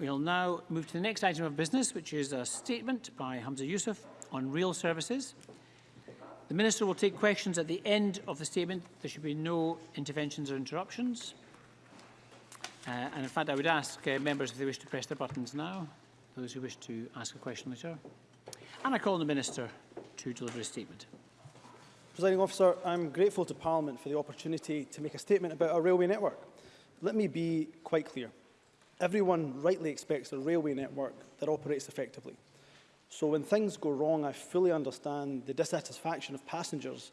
We'll now move to the next item of business, which is a statement by Hamza Youssef on rail services. The Minister will take questions at the end of the statement. There should be no interventions or interruptions. Uh, and in fact, I would ask uh, members if they wish to press their buttons now, those who wish to ask a question later. And I call on the Minister to deliver his statement. Presiding officer, I'm grateful to Parliament for the opportunity to make a statement about our railway network. Let me be quite clear. Everyone rightly expects a railway network that operates effectively. So when things go wrong, I fully understand the dissatisfaction of passengers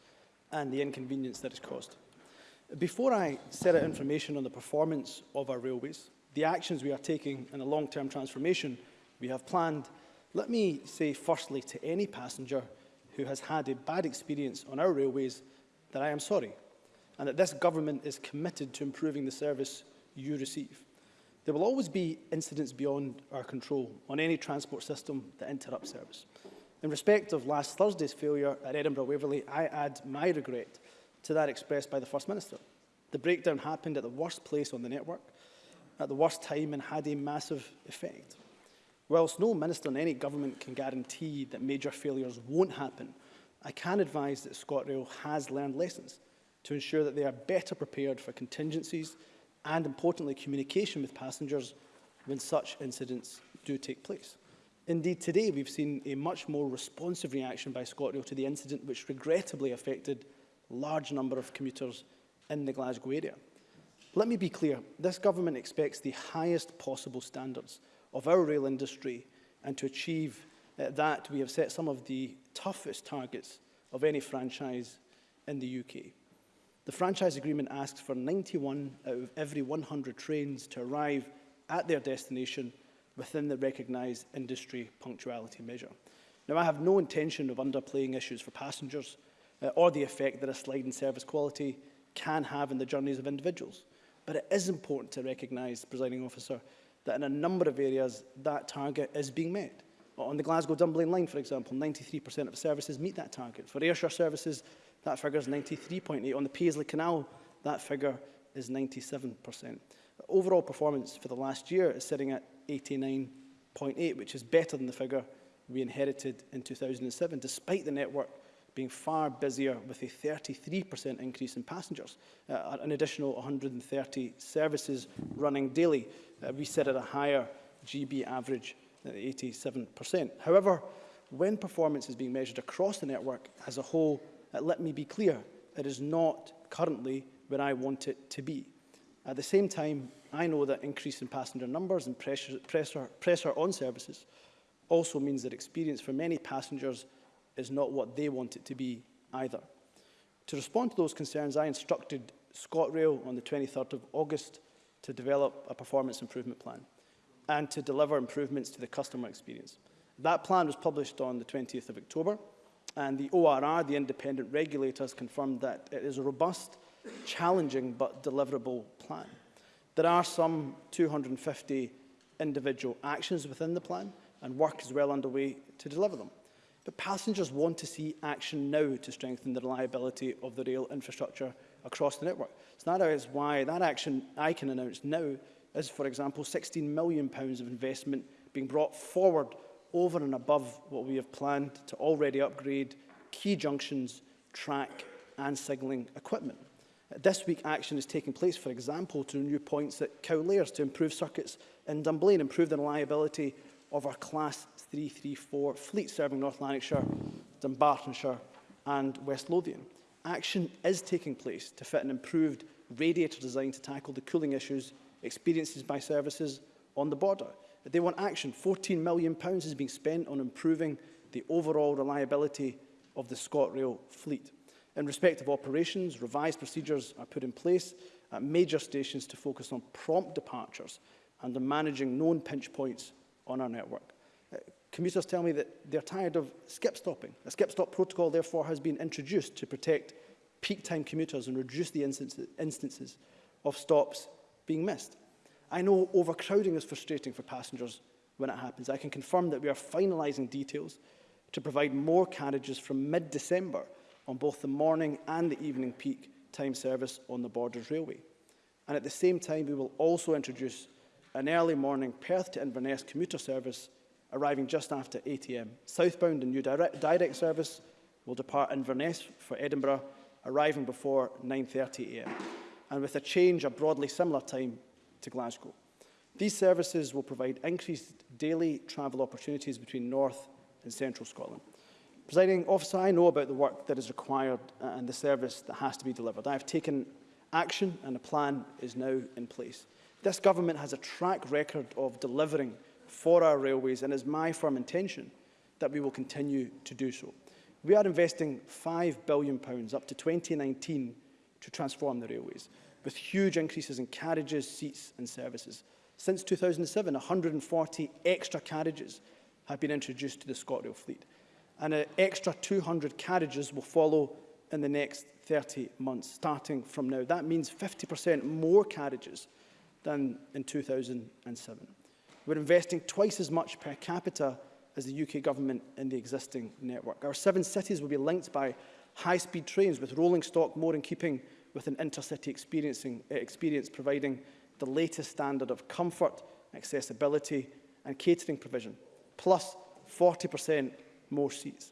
and the inconvenience that is caused. Before I set out information on the performance of our railways, the actions we are taking and the long-term transformation we have planned, let me say firstly to any passenger who has had a bad experience on our railways that I am sorry and that this government is committed to improving the service you receive. There will always be incidents beyond our control on any transport system that interrupts service. In respect of last Thursday's failure at Edinburgh Waverley, I add my regret to that expressed by the First Minister. The breakdown happened at the worst place on the network, at the worst time and had a massive effect. Whilst no minister in any government can guarantee that major failures won't happen, I can advise that ScotRail has learned lessons to ensure that they are better prepared for contingencies and, importantly, communication with passengers when such incidents do take place. Indeed, today we've seen a much more responsive reaction by ScotRail to the incident which regrettably affected large number of commuters in the Glasgow area. Let me be clear, this government expects the highest possible standards of our rail industry and to achieve uh, that we have set some of the toughest targets of any franchise in the UK. The franchise agreement asks for 91 out of every 100 trains to arrive at their destination within the recognised industry punctuality measure. Now, I have no intention of underplaying issues for passengers uh, or the effect that a slide in service quality can have in the journeys of individuals. But it is important to recognise, presiding officer, that in a number of areas that target is being met. On the glasgow dumbling line, for example, 93% of services meet that target. For Ayrshire services, That figure is 93.8. On the Paisley Canal, that figure is 97%. Overall performance for the last year is sitting at 89.8, which is better than the figure we inherited in 2007, despite the network being far busier with a 33% increase in passengers, uh, an additional 130 services running daily. Uh, we set at a higher GB average at 87%. However, when performance is being measured across the network as a whole, Uh, let me be clear, it is not currently where I want it to be. At the same time, I know that increase in passenger numbers and pressure, pressure, pressure on services also means that experience for many passengers is not what they want it to be either. To respond to those concerns, I instructed ScotRail on the 23rd of August to develop a performance improvement plan and to deliver improvements to the customer experience. That plan was published on the 20th of October. And the ORR, the independent regulator, has confirmed that it is a robust, challenging but deliverable plan. There are some 250 individual actions within the plan, and work is well underway to deliver them. But passengers want to see action now to strengthen the reliability of the rail infrastructure across the network. So that is why that action I can announce now is, for example, £16 million of investment being brought forward over and above what we have planned to already upgrade key junctions, track and signalling equipment. This week, action is taking place, for example, to new points at Cowlairs to improve circuits in Dunblane, improve the reliability of our Class 334 fleet serving North Lanarkshire, Dumbartonshire and West Lothian. Action is taking place to fit an improved radiator design to tackle the cooling issues experienced by services on the border. They want action. £14 million is being spent on improving the overall reliability of the ScotRail fleet. In respect of operations, revised procedures are put in place at major stations to focus on prompt departures and on managing known pinch points on our network. Uh, commuters tell me that they're tired of skip-stopping. A skip-stop protocol, therefore, has been introduced to protect peak-time commuters and reduce the instances of stops being missed. I know overcrowding is frustrating for passengers when it happens. I can confirm that we are finalising details to provide more carriages from mid-December on both the morning and the evening peak time service on the Borders Railway. And at the same time, we will also introduce an early morning Perth to Inverness commuter service arriving just after 8am. Southbound and new direct, direct service will depart Inverness for Edinburgh, arriving before 9.30am. And with a change, a broadly similar time to Glasgow. These services will provide increased daily travel opportunities between North and Central Scotland. Presiding officer, I know about the work that is required uh, and the service that has to be delivered. I have taken action and a plan is now in place. This government has a track record of delivering for our railways and it is my firm intention that we will continue to do so. We are investing £5 billion up to 2019 to transform the railways. with huge increases in carriages, seats and services. Since 2007, 140 extra carriages have been introduced to the ScotRail fleet, and an extra 200 carriages will follow in the next 30 months, starting from now. That means 50% more carriages than in 2007. We're investing twice as much per capita as the UK government in the existing network. Our seven cities will be linked by high-speed trains with rolling stock more in keeping with an intercity experiencing, eh, experience providing the latest standard of comfort, accessibility and catering provision, plus 40% more seats.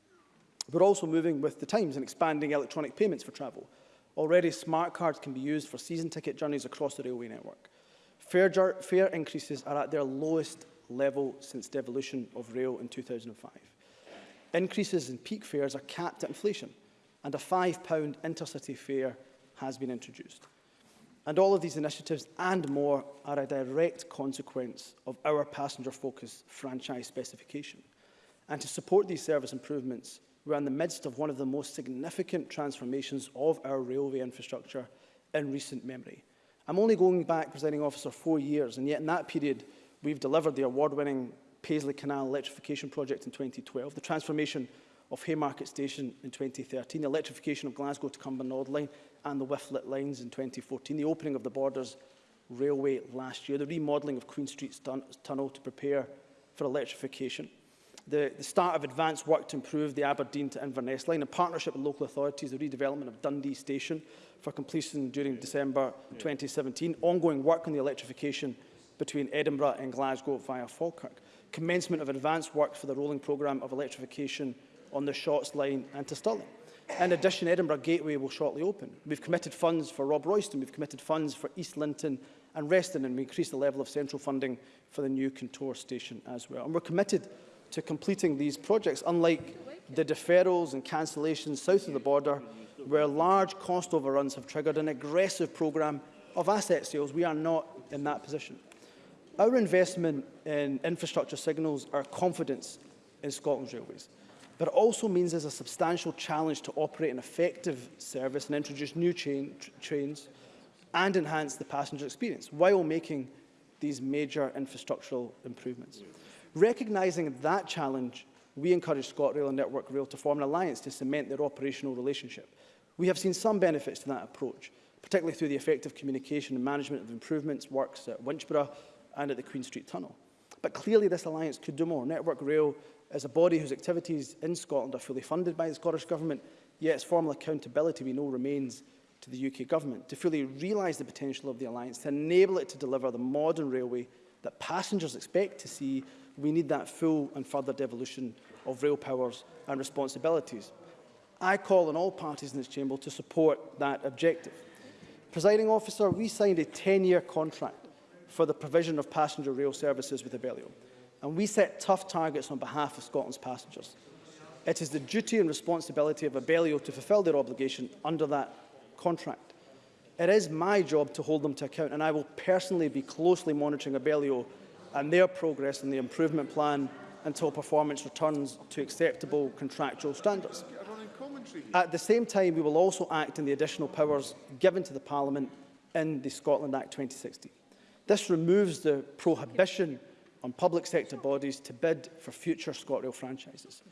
We're also moving with the times and expanding electronic payments for travel. Already, smart cards can be used for season ticket journeys across the railway network. Fare, fare increases are at their lowest level since devolution of rail in 2005. Increases in peak fares are capped at inflation, and a £5 intercity fare has been introduced. And all of these initiatives and more are a direct consequence of our passenger-focused franchise specification. And to support these service improvements, we're in the midst of one of the most significant transformations of our railway infrastructure in recent memory. I'm only going back, presiding officer, four years, and yet in that period, we've delivered the award-winning Paisley Canal electrification project in 2012, the transformation of Haymarket Station in 2013, the electrification of Glasgow to Cumbernauld Line and the Wifflet lines in 2014, the opening of the Borders Railway last year, the remodelling of Queen Street Tunnel to prepare for electrification, the, the start of advanced work to improve the Aberdeen to Inverness line, a partnership with local authorities, the redevelopment of Dundee Station for completion during December 2017, ongoing work on the electrification between Edinburgh and Glasgow via Falkirk, commencement of advanced work for the rolling programme of electrification on the Shorts line and to Stirling. In addition, Edinburgh Gateway will shortly open. We've committed funds for Rob Royston, we've committed funds for East Linton and Reston, and we increased the level of central funding for the new Contour station as well. And we're committed to completing these projects, unlike the deferrals and cancellations south of the border, where large cost overruns have triggered an aggressive programme of asset sales. We are not in that position. Our investment in infrastructure signals our confidence in Scotland's railways but it also means there's a substantial challenge to operate an effective service and introduce new train, trains and enhance the passenger experience while making these major infrastructural improvements. Recognising that challenge, we encourage ScotRail and Network Rail to form an alliance to cement their operational relationship. We have seen some benefits to that approach, particularly through the effective communication and management of improvements works at Winchborough and at the Queen Street Tunnel. But clearly this alliance could do more. Network Rail as a body whose activities in Scotland are fully funded by the Scottish Government, yet its formal accountability, we know, remains to the UK Government. To fully realise the potential of the Alliance, to enable it to deliver the modern railway that passengers expect to see, we need that full and further devolution of rail powers and responsibilities. I call on all parties in this chamber to support that objective. Presiding officer, we signed a 10-year contract for the provision of passenger rail services with Abellio. and we set tough targets on behalf of Scotland's passengers. It is the duty and responsibility of Abellio to fulfil their obligation under that contract. It is my job to hold them to account, and I will personally be closely monitoring Abellio and their progress in the improvement plan until performance returns to acceptable contractual standards. At the same time, we will also act in the additional powers given to the Parliament in the Scotland Act 2016. This removes the prohibition on public sector bodies to bid for future ScotRail franchises,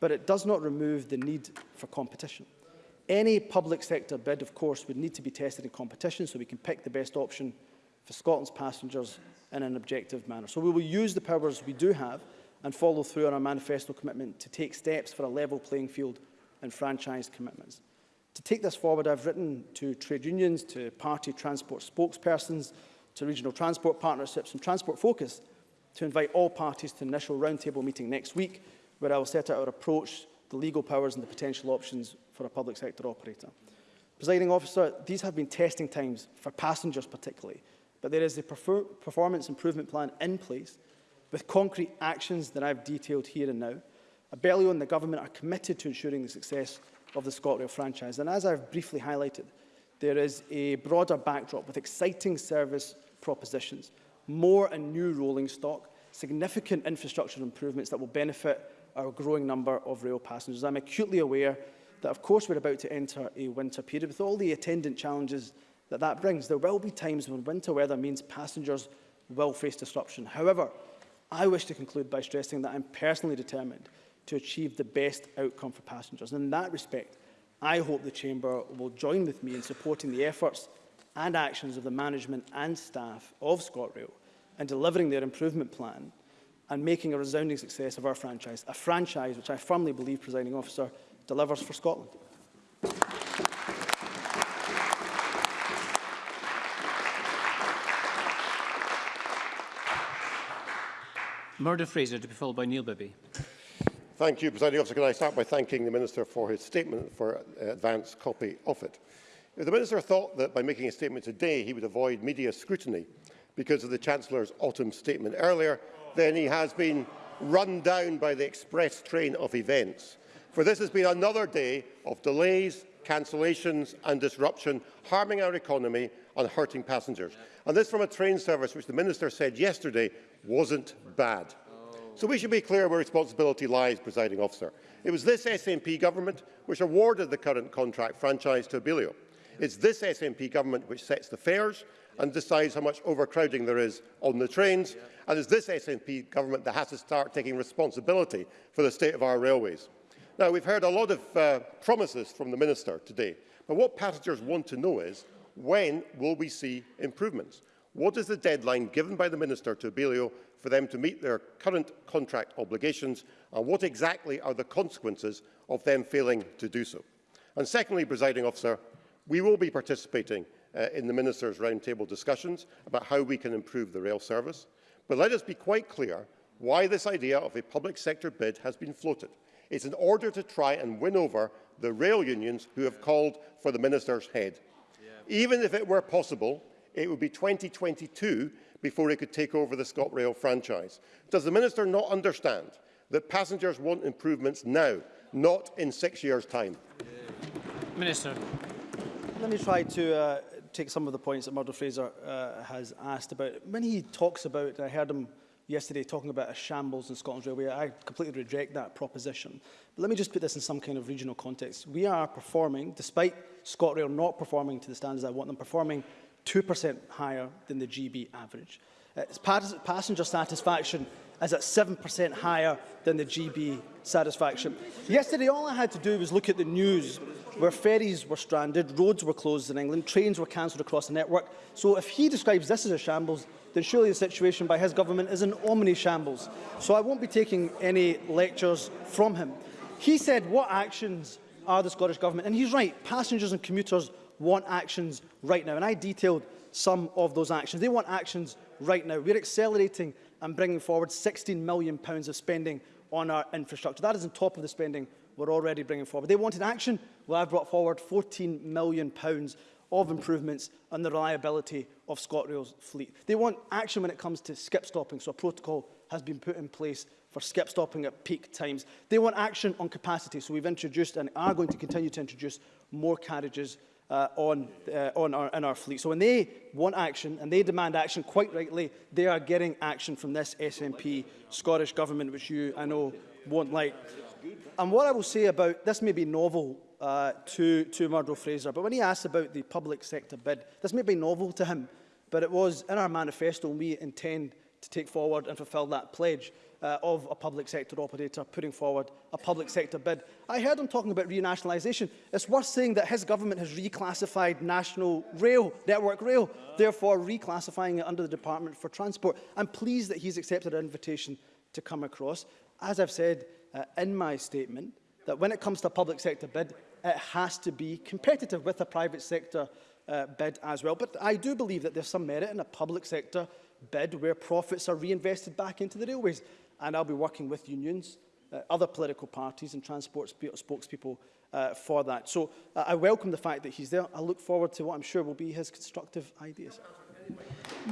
but it does not remove the need for competition. Any public sector bid, of course, would need to be tested in competition so we can pick the best option for Scotland's passengers in an objective manner. So we will use the powers we do have and follow through on our manifesto commitment to take steps for a level playing field and franchise commitments. To take this forward, I've written to trade unions, to party transport spokespersons, to regional transport partnerships and Transport Focus to invite all parties to an initial roundtable meeting next week, where I will set out our approach, the legal powers and the potential options for a public sector operator. Presiding officer, these have been testing times for passengers particularly, but there is a performance improvement plan in place with concrete actions that I've detailed here and now. Abellio and the government are committed to ensuring the success of the ScotRail franchise. And as I've briefly highlighted, there is a broader backdrop with exciting service propositions more and new rolling stock, significant infrastructure improvements that will benefit our growing number of rail passengers. I'm acutely aware that, of course, we're about to enter a winter period with all the attendant challenges that that brings. There will be times when winter weather means passengers will face disruption. However, I wish to conclude by stressing that I'm personally determined to achieve the best outcome for passengers. And in that respect, I hope the Chamber will join with me in supporting the efforts and actions of the management and staff of ScotRail and delivering their improvement plan and making a resounding success of our franchise, a franchise which I firmly believe, presiding officer, delivers for Scotland. Murdo Fraser to be followed by Neil Bibby. Thank you, Presiding Officer. Can I start by thanking the Minister for his statement for an uh, advance copy of it? If the Minister thought that by making a statement today he would avoid media scrutiny, because of the Chancellor's autumn statement earlier, then he has been run down by the express train of events. For this has been another day of delays, cancellations and disruption, harming our economy and hurting passengers. And this from a train service which the Minister said yesterday wasn't bad. So we should be clear where responsibility lies, presiding officer. It was this SNP government which awarded the current contract franchise to Abellio. It's this SNP government which sets the fares and decides how much overcrowding there is on the trains. Yeah. And it's this SNP government that has to start taking responsibility for the state of our railways. Now, we've heard a lot of uh, promises from the Minister today, but what passengers want to know is, when will we see improvements? What is the deadline given by the Minister to Abellio for them to meet their current contract obligations and what exactly are the consequences of them failing to do so? And secondly, presiding officer, we will be participating uh, in the Minister's roundtable discussions about how we can improve the rail service. But let us be quite clear why this idea of a public sector bid has been floated. It's in order to try and win over the rail unions who have called for the Minister's head. Even if it were possible, it would be 2022 before it could take over the ScotRail franchise. Does the Minister not understand that passengers want improvements now, not in six years' time? Minister. Let me try to uh, take some of the points that Murdo Fraser uh, has asked about. When he talks about, I heard him yesterday talking about a shambles in Scotland's railway, I completely reject that proposition. But let me just put this in some kind of regional context. We are performing, despite ScotRail not performing to the standards I want them, performing 2% higher than the GB average. Uh, passenger satisfaction is at 7% higher than the GB satisfaction. Yesterday, all I had to do was look at the news where ferries were stranded, roads were closed in England, trains were cancelled across the network. So if he describes this as a shambles, then surely the situation by his government is an omni shambles. So I won't be taking any lectures from him. He said, what actions are the Scottish Government? And he's right, passengers and commuters want actions right now. And I detailed some of those actions. They want actions right now. We're accelerating and bringing forward £16 million of spending on our infrastructure. That is on top of the spending we're already bringing forward. They wanted action. Well, I've brought forward £14 million pounds of improvements on the reliability of ScotRail's fleet. They want action when it comes to skip stopping, so a protocol has been put in place for skip stopping at peak times. They want action on capacity, so we've introduced and are going to continue to introduce more carriages uh, on, uh, on our, in our fleet. So when they want action and they demand action, quite rightly, they are getting action from this SNP Scottish Government, which you, I know, won't like. And what I will say about, this may be novel uh, to, to Murdo Fraser, but when he asked about the public sector bid, this may be novel to him, but it was in our manifesto and we intend to take forward and fulfil that pledge. uh, of a public sector operator putting forward a public sector bid. I heard him talking about renationalisation. It's worth saying that his government has reclassified national rail, network rail, therefore reclassifying it under the Department for Transport. I'm pleased that he's accepted an invitation to come across. As I've said uh, in my statement, that when it comes to a public sector bid, it has to be competitive with a private sector uh, bid as well. But I do believe that there's some merit in a public sector bid where profits are reinvested back into the railways. and I'll be working with unions, uh, other political parties and transport spokespeople uh, for that. So uh, I welcome the fact that he's there. I look forward to what I'm sure will be his constructive ideas.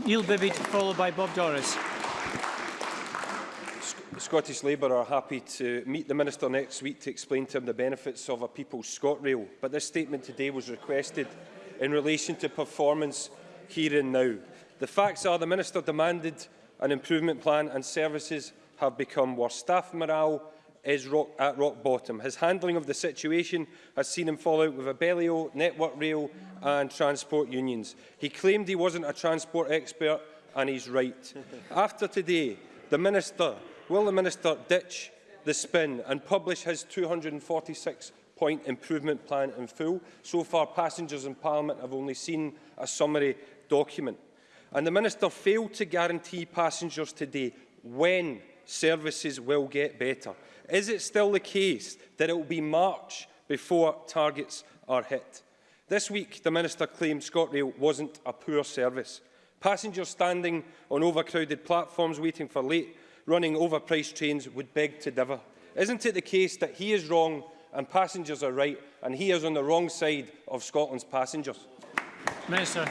Neil Bibby, followed by Bob Doris. Scottish Labour are happy to meet the Minister next week to explain to him the benefits of a People's ScotRail, but this statement today was requested in relation to performance here and now. The facts are the Minister demanded an improvement plan and services have become worse. Staff morale is rock, at rock bottom. His handling of the situation has seen him fall out with Abellio, Network Rail and transport unions. He claimed he wasn't a transport expert and he's right. After today, the Minister, will the Minister ditch the spin and publish his 246 point improvement plan in full. So far, passengers in Parliament have only seen a summary document. And the Minister failed to guarantee passengers today when services will get better. Is it still the case that it will be March before targets are hit? This week, the Minister claimed ScotRail wasn't a poor service. Passengers standing on overcrowded platforms waiting for late, running overpriced trains would beg to differ. Isn't it the case that he is wrong and passengers are right and he is on the wrong side of Scotland's passengers? Minister.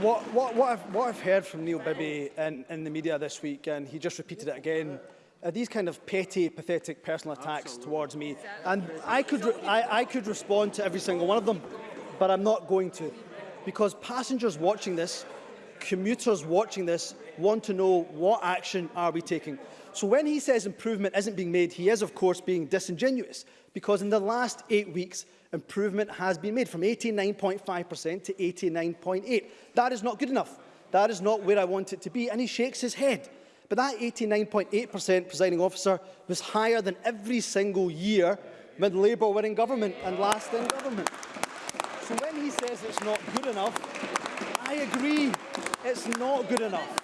What, what, what, I've, what I've heard from Neil Bibby in, in the media this week, and he just repeated it again, are these kind of petty, pathetic personal attacks Absolutely. towards me. And I could, I, I could respond to every single one of them, but I'm not going to. Because passengers watching this, commuters watching this, want to know what action are we taking. So when he says improvement isn't being made, he is, of course, being disingenuous. Because in the last eight weeks, improvement has been made from 89.5% to 89.8. That is not good enough. That is not where I want it to be. And he shakes his head. But that 89.8% presiding officer was higher than every single year when Labour were in government and last in government. So when he says it's not good enough, I agree it's not good enough.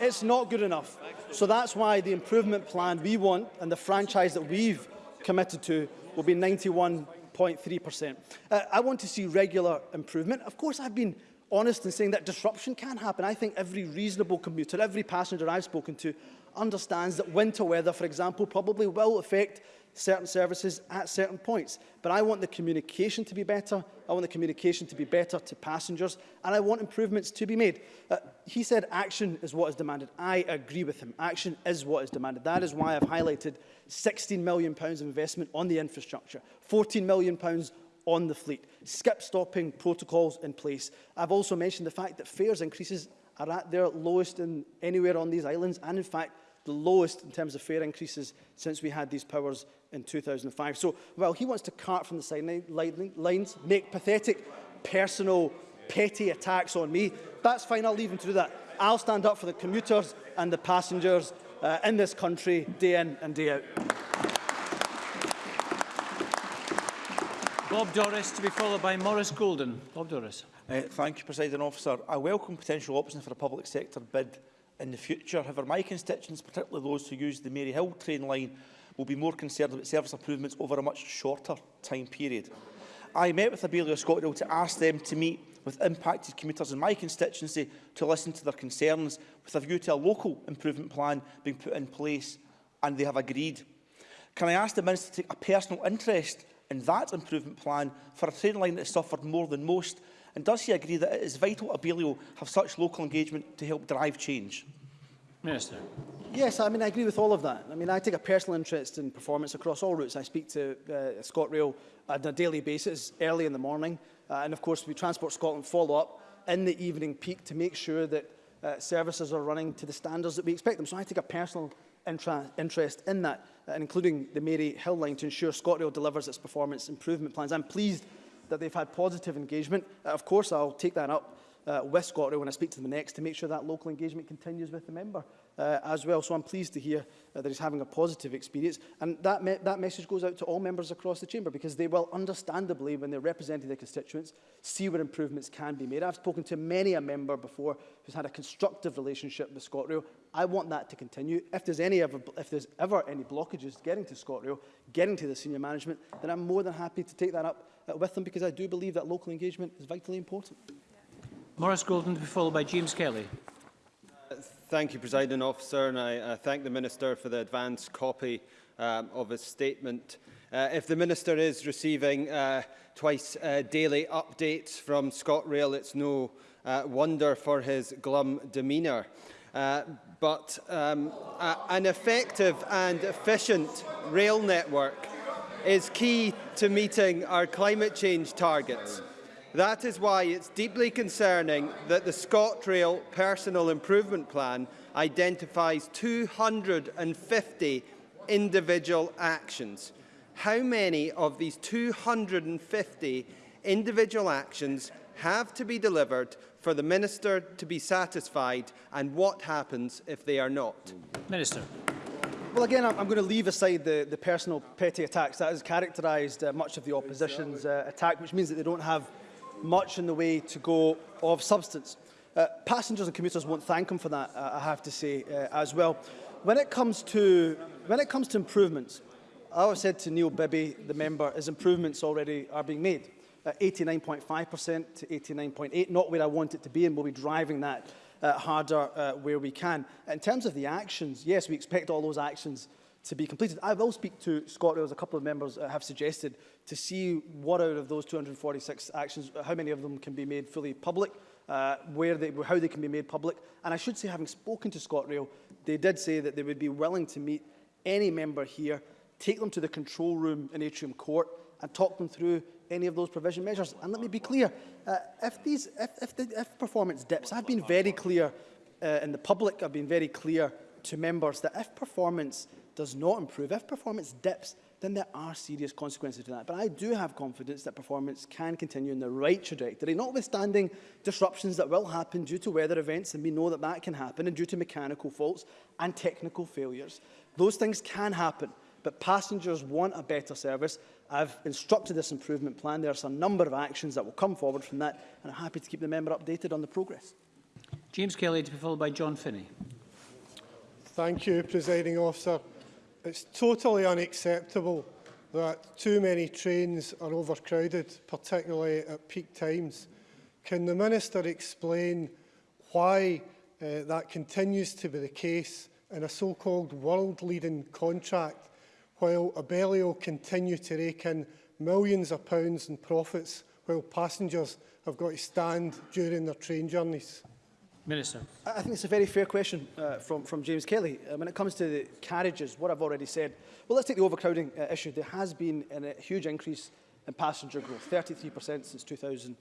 It's not good enough. So that's why the improvement plan we want and the franchise that we've committed to will be 91 0.3%. Uh, I want to see regular improvement. Of course, I've been honest in saying that disruption can happen. I think every reasonable commuter, every passenger I've spoken to, understands that winter weather, for example, probably will affect certain services at certain points. But I want the communication to be better. I want the communication to be better to passengers. And I want improvements to be made. Uh, he said action is what is demanded. I agree with him. Action is what is demanded. That is why I've highlighted £16 million pounds of investment on the infrastructure, £14 million pounds on the fleet, skip-stopping protocols in place. I've also mentioned the fact that fares increases are at their lowest in anywhere on these islands and in fact the lowest in terms of fare increases since we had these powers in 2005. So well, he wants to cart from the sidelines, make pathetic personal petty attacks on me, that's fine, I'll leave him to do that. I'll stand up for the commuters and the passengers uh, in this country day in and day out. Bob Doris to be followed by Morris Golden. Bob Doris. Uh, thank you, President Officer. I welcome potential options for a public sector bid in the future. However, my constituents, particularly those who use the Mary Hill train line, will be more concerned about service improvements over a much shorter time period. I met with the Bailey to ask them to meet with impacted commuters in my constituency to listen to their concerns with a view to a local improvement plan being put in place and they have agreed. Can I ask the Minister to take a personal interest in that improvement plan for a train line that has suffered more than most and does he agree that it is vital Abelio have such local engagement to help drive change? Minister. Yes, I mean, I agree with all of that. I mean, I take a personal interest in performance across all routes. I speak to uh, ScotRail on a daily basis, early in the morning. Uh, and of course, we Transport Scotland follow up in the evening peak to make sure that uh, services are running to the standards that we expect them. So I take a personal interest in that, uh, including the Mary Hill line, to ensure ScotRail delivers its performance improvement plans. I'm pleased that they've had positive engagement. Uh, of course, I'll take that up uh, with ScotRail when I speak to them next to make sure that local engagement continues with the member. uh, as well. So I'm pleased to hear uh, that he's having a positive experience. And that, me that message goes out to all members across the chamber because they will understandably, when they're representing their constituents, see where improvements can be made. I've spoken to many a member before who's had a constructive relationship with ScotRail. I want that to continue. If there's, any ever, if there's ever any blockages getting to ScotRail, getting to the senior management, then I'm more than happy to take that up uh, with them because I do believe that local engagement is vitally important. Morris Golden to be followed by James Kelly. Thank you, Presiding Officer, and I uh, thank the Minister for the advance copy um, of his statement. Uh, if the Minister is receiving uh, twice uh, daily updates from ScotRail, it's no uh, wonder for his glum demeanour. Uh, but um, a, an effective and efficient rail network is key to meeting our climate change targets. That is why it's deeply concerning that the ScotRail Personal Improvement Plan identifies 250 individual actions. How many of these 250 individual actions have to be delivered for the Minister to be satisfied and what happens if they are not? Minister. Well, again, I'm going to leave aside the, the personal petty attacks. That has characterised uh, much of the opposition's uh, attack, which means that they don't have much in the way to go of substance. Uh, passengers and commuters won't thank him for that, uh, I have to say, uh, as well. When it comes to when it comes to improvements, I have said to Neil Bibby, the member, is improvements already are being made. 89.5% uh, to 89.8, not where I want it to be, and we'll be driving that uh, harder uh, where we can. In terms of the actions, yes, we expect all those actions to be completed. I will speak to Scott as a couple of members uh, have suggested, to see what out of those 246 actions, uh, how many of them can be made fully public, uh, where they, how they can be made public. And I should say, having spoken to ScotRail, they did say that they would be willing to meet any member here, take them to the control room in Atrium Court and talk them through any of those provision measures. And let me be clear, uh, if, these, if, if, the, if performance dips, I've been very clear uh, in the public, I've been very clear to members that if performance does not improve, if performance dips, then there are serious consequences to that. But I do have confidence that performance can continue in the right trajectory, notwithstanding disruptions that will happen due to weather events, and we know that that can happen, and due to mechanical faults and technical failures. Those things can happen, but passengers want a better service. I've instructed this improvement plan. There are a number of actions that will come forward from that, and I'm happy to keep the member updated on the progress. James Kelly to be followed by John Finney. Thank you, Presiding Officer. It's totally unacceptable that too many trains are overcrowded, particularly at peak times. Can the Minister explain why uh, that continues to be the case in a so-called world-leading contract, while Abellio continue to rake in millions of pounds in profits, while passengers have got to stand during their train journeys? Minister. I think it's a very fair question uh, from, from James Kelly. Uh, when it comes to the carriages, what I've already said, well, let's take the overcrowding uh, issue. There has been an, a huge increase in passenger growth, 33% since 2007.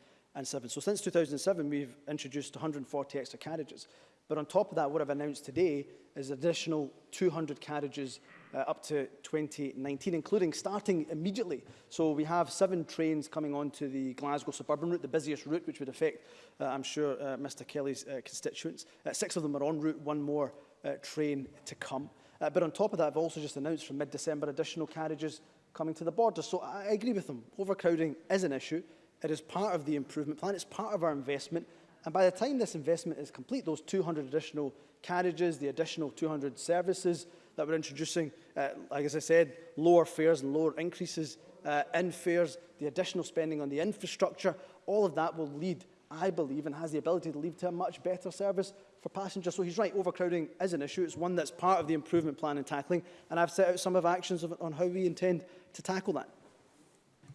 So since 2007, we've introduced 140 extra carriages. But on top of that, what I've announced today is additional 200 carriages uh, up to 2019, including starting immediately. So we have seven trains coming onto the Glasgow suburban route, the busiest route, which would affect, uh, I'm sure, uh, Mr Kelly's uh, constituents. Uh, six of them are en route, one more uh, train to come. Uh, but on top of that, I've also just announced from mid-December additional carriages coming to the border. So I agree with them. Overcrowding is an issue. It is part of the improvement plan. It's part of our investment. And by the time this investment is complete, those 200 additional carriages, the additional 200 services that we're introducing, uh, like as I said, lower fares and lower increases uh, in fares, the additional spending on the infrastructure, all of that will lead, I believe, and has the ability to lead to a much better service for passengers. So he's right, overcrowding is an issue. It's one that's part of the improvement plan and tackling, and I've set out some of actions of, on how we intend to tackle that.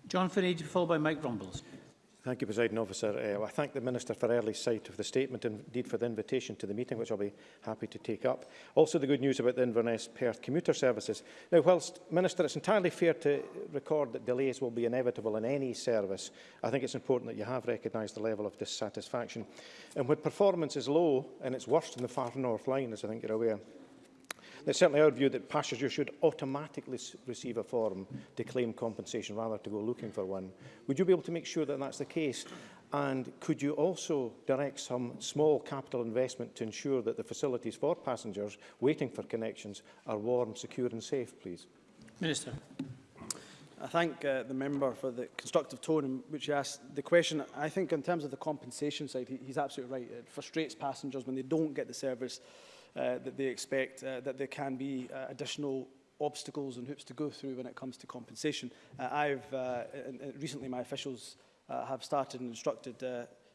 John Finney, followed by Mike Rumbles. Thank you, President Officer. Uh, I thank the Minister for early sight of the statement and indeed for the invitation to the meeting, which I'll be happy to take up. Also, the good news about the Inverness-Perth commuter services. Now, whilst, Minister, it's entirely fair to record that delays will be inevitable in any service, I think it's important that you have recognised the level of dissatisfaction. And when performance is low, and it's worse than the far north line, as I think you're aware, It's certainly our view that passengers should automatically receive a form to claim compensation rather to go looking for one. Would you be able to make sure that that's the case? And could you also direct some small capital investment to ensure that the facilities for passengers waiting for connections are warm, secure and safe, please? Minister. I thank uh, the member for the constructive tone in which he asked the question. I think in terms of the compensation side, he, he's absolutely right. It frustrates passengers when they don't get the service Uh, that they expect uh, that there can be uh, additional obstacles and hoops to go through when it comes to compensation. I've recently my officials have started and instructed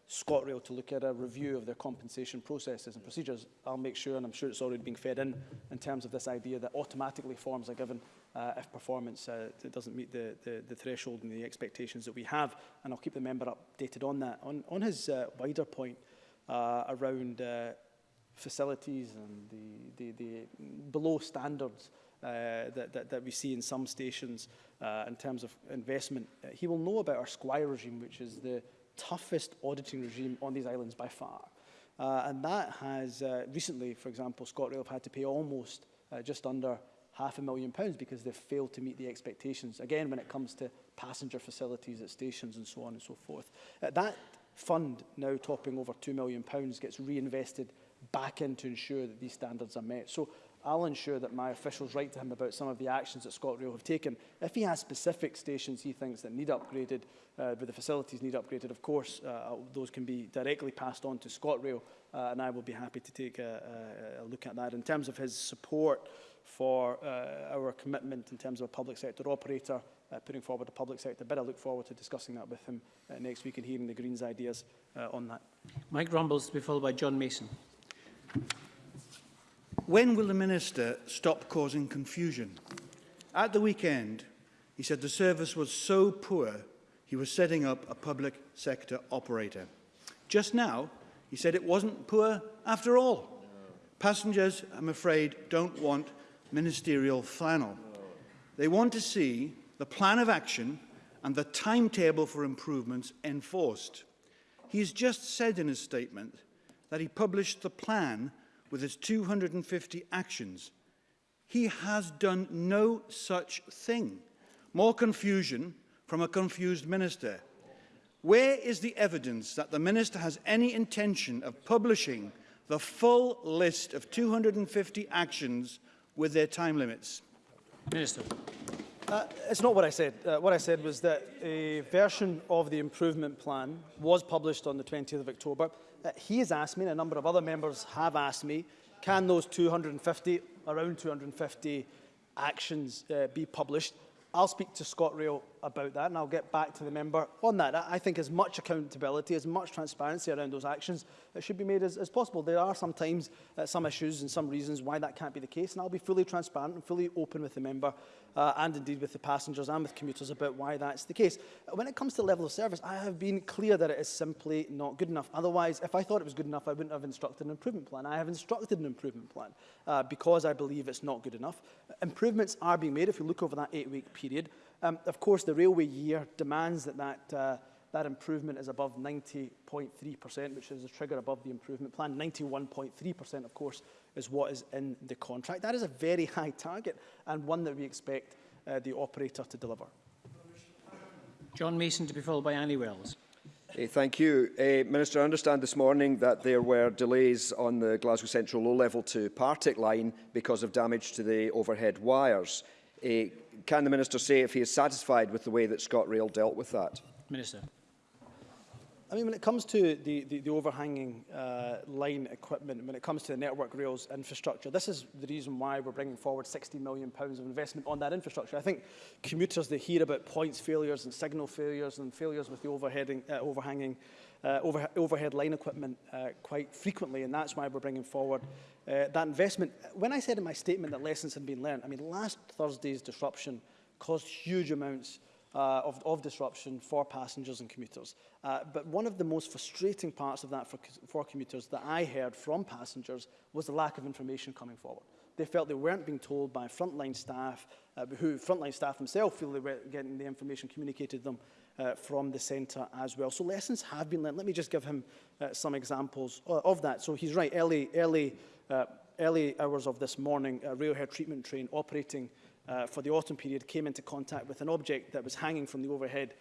ScotRail to look at a review of their compensation processes and procedures, I'll make sure, and I'm sure it's already being fed in, in terms of this idea that automatically forms are given uh, if performance uh, doesn't meet the, the, the threshold and the expectations that we have. And I'll keep the member updated on that. On, on his uh, wider point uh, around uh, facilities and the, the, the below standards uh, that, that, that we see in some stations uh, in terms of investment. Uh, he will know about our Squire regime, which is the toughest auditing regime on these islands by far. Uh, and that has uh, recently, for example, ScotRail have had to pay almost uh, just under half a million pounds because they've failed to meet the expectations, again, when it comes to passenger facilities at stations and so on and so forth. Uh, that fund, now topping over £2 million, pounds, gets reinvested back in to ensure that these standards are met. So I'll ensure that my officials write to him about some of the actions that ScotRail have taken. If he has specific stations he thinks that need upgraded, uh, the facilities need upgraded, of course, uh, uh, those can be directly passed on to ScotRail, uh, and I will be happy to take a, a, a look at that. In terms of his support for uh, our commitment in terms of a public sector operator, uh, putting forward a public sector bid. I look forward to discussing that with him uh, next week and hearing the Greens' ideas uh, on that. Mike Rumbles to be followed by John Mason. When will the Minister stop causing confusion? At the weekend, he said the service was so poor, he was setting up a public sector operator. Just now, he said it wasn't poor after all. Passengers, I'm afraid, don't want ministerial flannel. They want to see the plan of action and the timetable for improvements enforced. He has just said in his statement that he published the plan with its 250 actions. He has done no such thing. More confusion from a confused minister. Where is the evidence that the minister has any intention of publishing the full list of 250 actions with their time limits? Minister. Uh, it's not what I said. Uh, what I said was that a version of the improvement plan was published on the 20th of October. Uh, he has asked me, and a number of other members have asked me, can those 250, around 250 actions uh, be published? I'll speak to ScotRail about that, and I'll get back to the member on that. I think as much accountability, as much transparency around those actions it should be made as, as possible. There are sometimes uh, some issues and some reasons why that can't be the case, and I'll be fully transparent and fully open with the member uh, and indeed with the passengers and with commuters about why that's the case. When it comes to level of service, I have been clear that it is simply not good enough. Otherwise, if I thought it was good enough, I wouldn't have instructed an improvement plan. I have instructed an improvement plan uh, because I believe it's not good enough. Improvements are being made. If you look over that eight-week period, um, of course, the railway year demands that that, uh, that improvement is above 90.3%, which is the trigger above the improvement plan. 91.3%, of course, is what is in the contract. That is a very high target and one that we expect uh, the operator to deliver. John Mason to be followed by Annie Wells. Hey, thank you. Uh, Minister, I understand this morning that there were delays on the Glasgow Central low-level to Partick line because of damage to the overhead wires. Uh, can the Minister say if he is satisfied with the way that ScotRail dealt with that? Minister. I mean, when it comes to the, the, the overhanging uh, line equipment, when it comes to the network rails infrastructure, this is the reason why we're bringing forward £60 million pounds of investment on that infrastructure. I think commuters, they hear about points failures and signal failures and failures with the overheading, uh, overhanging uh, over, overhead line equipment uh, quite frequently, and that's why we're bringing forward uh, that investment. When I said in my statement that lessons had been learned, I mean, last Thursday's disruption caused huge amounts uh, of, of disruption for passengers and commuters. Uh, but one of the most frustrating parts of that for, for commuters that I heard from passengers was the lack of information coming forward. They felt they weren't being told by frontline staff, uh, who frontline staff themselves feel they weren't getting the information communicated to them, uh, from the centre as well. So lessons have been learned. Let me just give him uh, some examples uh, of that. So he's right, early, early, uh, early hours of this morning, a rail hair treatment train operating uh, for the autumn period came into contact with an object that was hanging from the overhead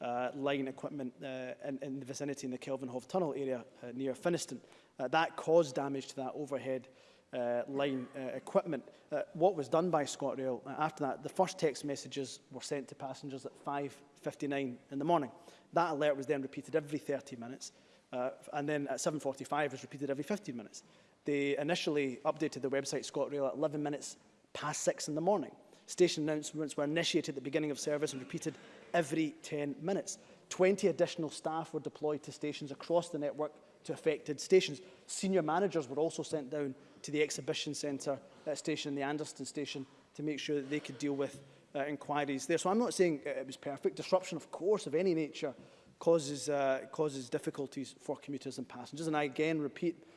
uh, line equipment uh, in, in the vicinity in the Kelvinhof tunnel area uh, near Finiston. Uh, that caused damage to that overhead uh, uh, line uh, equipment. Uh, what was done by ScotRail uh, after that, the first text messages were sent to passengers at 5.59 in the morning. That alert was then repeated every 30 minutes, uh, and then at 7.45 was repeated every 15 minutes. They initially updated the website ScotRail at 11 minutes past 6 in the morning. Station announcements were initiated at the beginning of service and repeated every 10 minutes. 20 additional staff were deployed to stations across the network to affected stations. Senior managers were also sent down to the exhibition centre uh, station, the Anderson station, to make sure that they could deal with uh, inquiries there. So I'm not saying uh, it was perfect. Disruption, of course, of any nature causes, uh, causes difficulties for commuters and passengers. And I again repeat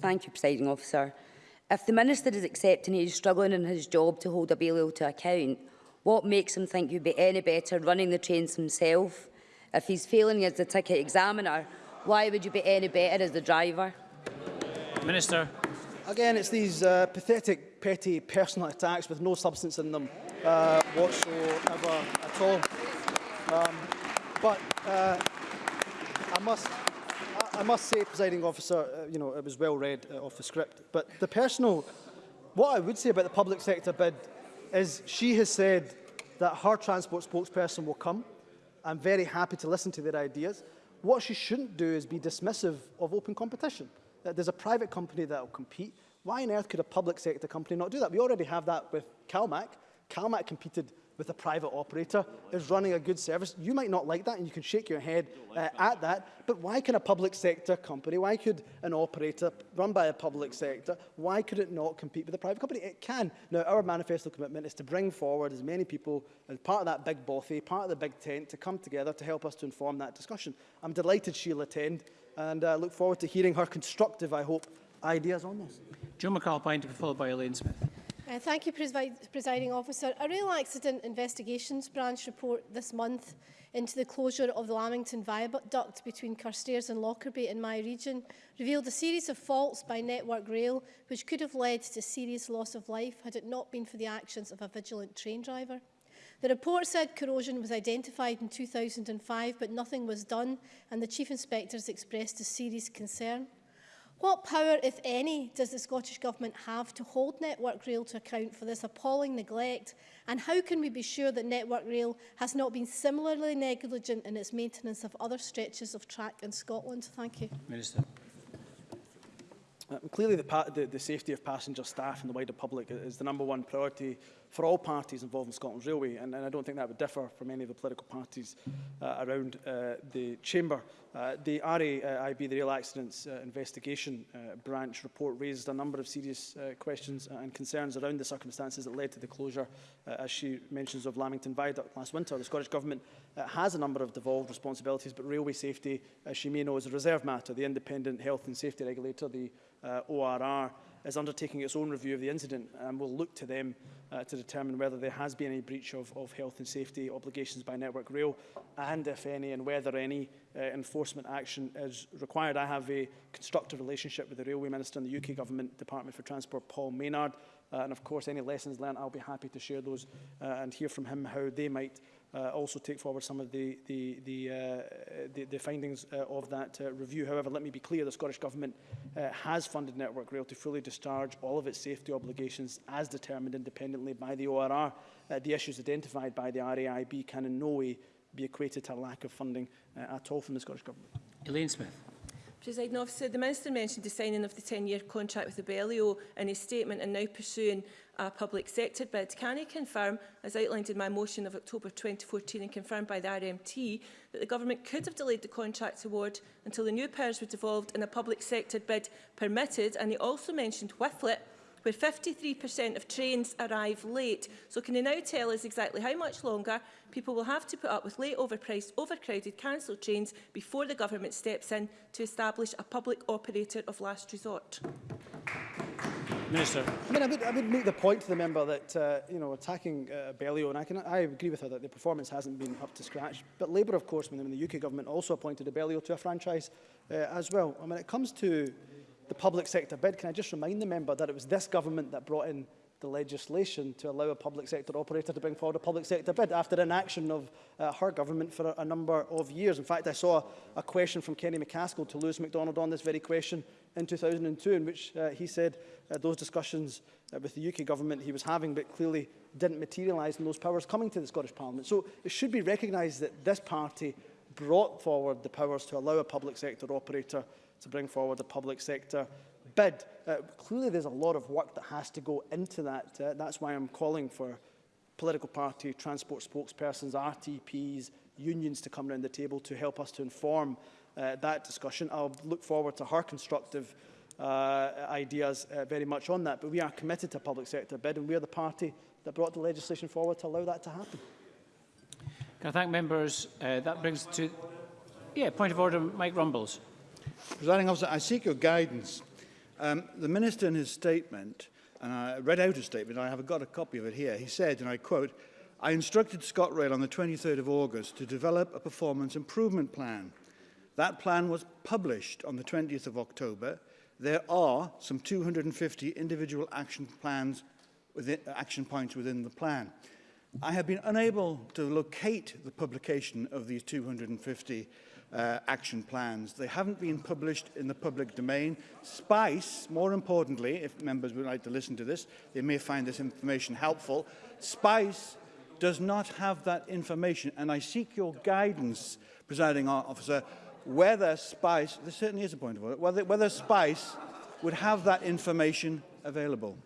Thank you, Presiding Officer. If the Minister is accepting he is struggling in his job to hold Abellio to account, what makes him think he'd be any better running the trains himself? If he's failing as the ticket examiner, why would you be any better as the driver? Minister. Again, it's these uh, pathetic, petty personal attacks with no substance in them uh, whatsoever at all. Um, but uh, I must... I, must say, presiding officer, uh, you know, it was well read uh, off the script. But the personal, what I would say about the public sector bid is she has said that her transport spokesperson will come. I'm very happy to listen to their ideas. What she shouldn't do is be dismissive of open competition. Uh, there's a private company that will compete. Why on earth could a public sector company not do that? We already have that with CalMac. CalMac competed with a private operator, is running a good service. You might not like that, and you can shake your head uh, at that, but why can a public sector company, why could an operator run by a public sector, why could it not compete with a private company? It can. Now, our manifesto commitment is to bring forward as many people as part of that big bothy, part of the big tent, to come together to help us to inform that discussion. I'm delighted she'll attend. and uh, look forward to hearing her constructive, I hope, ideas on this. Joe McAlpine to be followed by Elaine Smith. Uh, thank you, Presiding Officer. A rail accident investigations branch report this month into the closure of the Lamington Viaduct between Carstairs and Lockerbie in my region revealed a series of faults by Network Rail which could have led to serious loss of life had it not been for the actions of a vigilant train driver. The report said corrosion was identified in 2005, but nothing was done, and the Chief Inspectors expressed a serious concern. What power, if any, does the Scottish Government have to hold Network Rail to account for this appalling neglect? And how can we be sure that Network Rail has not been similarly negligent in its maintenance of other stretches of track in Scotland? Thank you. Minister. Uh, clearly, the, the, the safety of passenger staff and the wider public is the number one priority for all parties involved in Scotland's railway, and, and I don't think that would differ from any of the political parties uh, around uh, the chamber. Uh, the RAIB, the Rail Accidents uh, Investigation uh, Branch report, raised a number of serious uh, questions and concerns around the circumstances that led to the closure, uh, as she mentions, of Lamington Viaduct last winter. The Scottish Government has a number of devolved responsibilities, but railway safety, as she may know, is a reserve matter. The Independent Health and Safety Regulator, the uh, ORR, is undertaking its own review of the incident and will look to them uh, to determine whether there has been any breach of, of health and safety obligations by Network Rail and if any and whether any uh, enforcement action is required. I have a constructive relationship with the Railway Minister and the UK Government Department for Transport, Paul Maynard, uh, and of course any lessons learned I'll be happy to share those uh, and hear from him how they might uh, also take forward some of the, the, the, uh, the, the findings uh, of that uh, review. However, let me be clear, the Scottish Government uh, has funded Network Rail to fully discharge all of its safety obligations as determined independently by the ORR. Uh, the issues identified by the RAIB can in no way be equated to a lack of funding uh, at all from the Scottish Government. Elaine Smith. Presiding officer, the Minister mentioned the signing of the 10-year contract with the Abellio in his statement and now pursuing a public sector bid, can he confirm, as outlined in my motion of October 2014 and confirmed by the RMT, that the Government could have delayed the contract award until the new powers were devolved and a public sector bid permitted? And he also mentioned Whifflet, where 53% of trains arrive late. So can you now tell us exactly how much longer people will have to put up with late overpriced, overcrowded, cancelled trains before the government steps in to establish a public operator of last resort? Minister. I mean, I would, I would make the point to the member that, uh, you know, attacking uh, Bellio, and I, can, I agree with her that the performance hasn't been up to scratch, but Labour, of course, when the UK government also appointed a Bellio to a franchise uh, as well. I mean, it comes to the public sector bid, can I just remind the member that it was this government that brought in the legislation to allow a public sector operator to bring forward a public sector bid after inaction of uh, her government for a, a, number of years. In fact, I saw a question from Kenny McCaskill to Lewis MacDonald on this very question in 2002, in which uh, he said uh, those discussions uh, with the UK government he was having, but clearly didn't materialise in those powers coming to the Scottish Parliament. So it should be recognised that this party brought forward the powers to allow a public sector operator to bring forward a public sector bid. Uh, clearly, there's a lot of work that has to go into that. Uh, that's why I'm calling for political party, transport spokespersons, RTPs, unions to come around the table to help us to inform uh, that discussion. I'll look forward to her constructive uh, ideas uh, very much on that. But we are committed to public sector bid, and we are the party that brought the legislation forward to allow that to happen. Can I thank members? Uh, that brings to... Yeah, point of order, Mike Rumbles. Presiding officer, I seek your guidance Um, the minister in his statement, and I read out his statement, I have got a copy of it here, he said, and I quote, I instructed ScotRail on the 23rd of August to develop a performance improvement plan. That plan was published on the 20th of October. There are some 250 individual action plans within, action points within the plan. I have been unable to locate the publication of these 250 uh, action plans. They haven't been published in the public domain. SPICE, more importantly, if members would like to listen to this, they may find this information helpful. SPICE does not have that information, and I seek your guidance, presiding officer, whether SPICE, this certainly is a point of order, whether, whether SPICE would have that information available.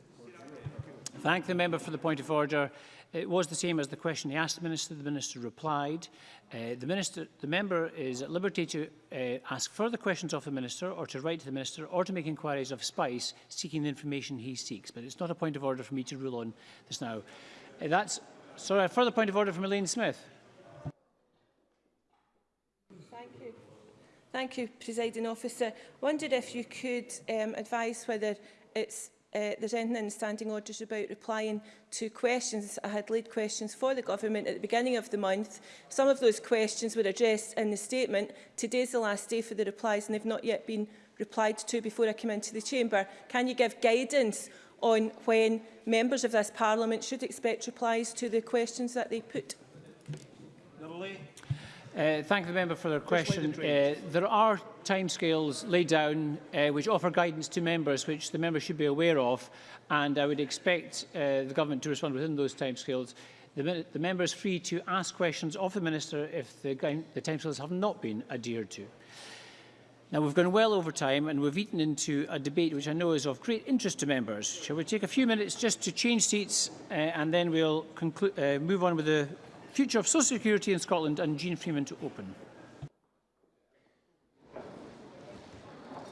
Thank the member for the point of order. It was the same as the question he asked the Minister. The Minister replied. Uh, the, minister, the Member is at liberty to uh, ask further questions of the Minister or to write to the Minister or to make inquiries of SPICE seeking the information he seeks. But it's not a point of order for me to rule on this now. Uh, that's, sorry, a further point of order from Elaine Smith. Thank you. Thank you, Presiding Officer. I wondered if you could um, advise whether it's uh, there's anything in the standing orders about replying to questions. I had laid questions for the government at the beginning of the month. Some of those questions were addressed in the statement. Today's the last day for the replies and they've not yet been replied to before I come into the chamber. Can you give guidance on when members of this parliament should expect replies to the questions that they put? Literally. Uh, thank the member for their question. Uh, there are timescales laid down uh, which offer guidance to members which the members should be aware of and I would expect uh, the government to respond within those timescales. The, the member is free to ask questions of the minister if the, the timescales have not been adhered to. Now we've gone well over time and we've eaten into a debate which I know is of great interest to members. Shall we take a few minutes just to change seats uh, and then we'll uh, move on with the Future of Social Security in Scotland and Jean Freeman to open.